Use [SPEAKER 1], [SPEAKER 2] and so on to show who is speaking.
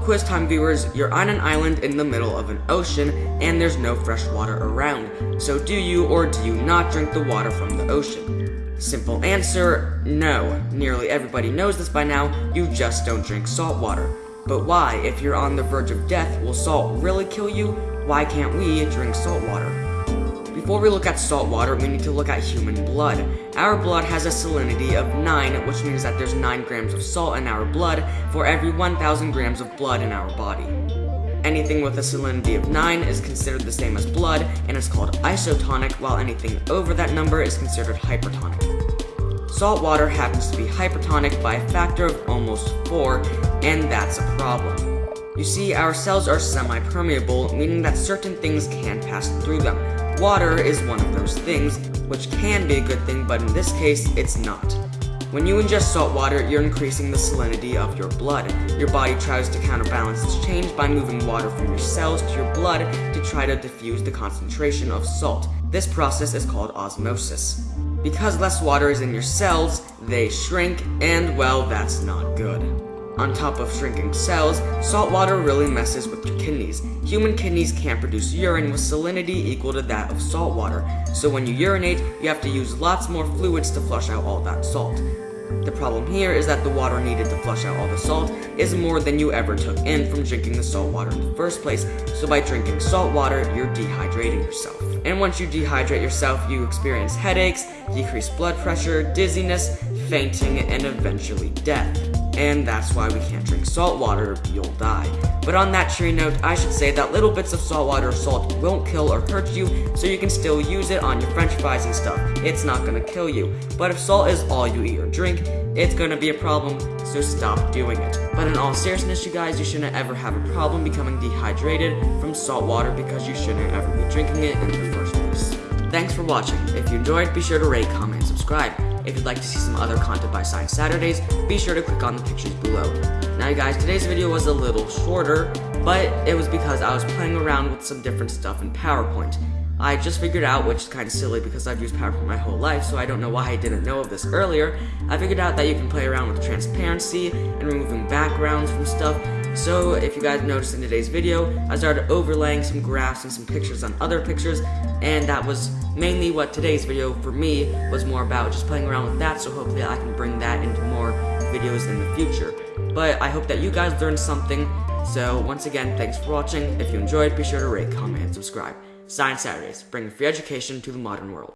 [SPEAKER 1] quiz time viewers, you're on an island in the middle of an ocean and there's no fresh water around. So do you or do you not drink the water from the ocean? Simple answer, no. Nearly everybody knows this by now, you just don't drink salt water. But why, if you're on the verge of death, will salt really kill you? Why can't we drink salt water? Before we look at salt water, we need to look at human blood. Our blood has a salinity of 9, which means that there's 9 grams of salt in our blood for every 1,000 grams of blood in our body. Anything with a salinity of 9 is considered the same as blood and is called isotonic, while anything over that number is considered hypertonic. Salt water happens to be hypertonic by a factor of almost 4, and that's a problem. You see, our cells are semi-permeable, meaning that certain things can pass through them. Water is one of those things, which can be a good thing, but in this case, it's not. When you ingest salt water, you're increasing the salinity of your blood. Your body tries to counterbalance this change by moving water from your cells to your blood to try to diffuse the concentration of salt. This process is called osmosis. Because less water is in your cells, they shrink, and well, that's not good. On top of shrinking cells, salt water really messes with your kidneys. Human kidneys can't produce urine with salinity equal to that of salt water, so when you urinate, you have to use lots more fluids to flush out all that salt. The problem here is that the water needed to flush out all the salt is more than you ever took in from drinking the salt water in the first place, so by drinking salt water, you're dehydrating yourself. And once you dehydrate yourself, you experience headaches, decreased blood pressure, dizziness, fainting, and eventually death and that's why we can't drink salt water, you'll die. But on that cheery note, I should say that little bits of salt water or salt won't kill or hurt you, so you can still use it on your french fries and stuff. It's not gonna kill you. But if salt is all you eat or drink, it's gonna be a problem, so stop doing it. But in all seriousness, you guys, you shouldn't ever have a problem becoming dehydrated from salt water because you shouldn't ever be drinking it in the first place. Thanks for watching. If you enjoyed, be sure to rate, comment, and subscribe. If you'd like to see some other content by Science Saturdays, be sure to click on the pictures below. Now you guys, today's video was a little shorter, but it was because I was playing around with some different stuff in PowerPoint. I just figured out, which is kind of silly because I've used PowerPoint my whole life, so I don't know why I didn't know of this earlier. I figured out that you can play around with transparency and removing backgrounds from stuff, so if you guys noticed in today's video, I started overlaying some graphs and some pictures on other pictures, and that was mainly what today's video for me was more about, just playing around with that, so hopefully I can bring that into more videos in the future. But I hope that you guys learned something, so once again, thanks for watching. If you enjoyed, be sure to rate, comment, and subscribe. Science Saturdays, bringing free education to the modern world.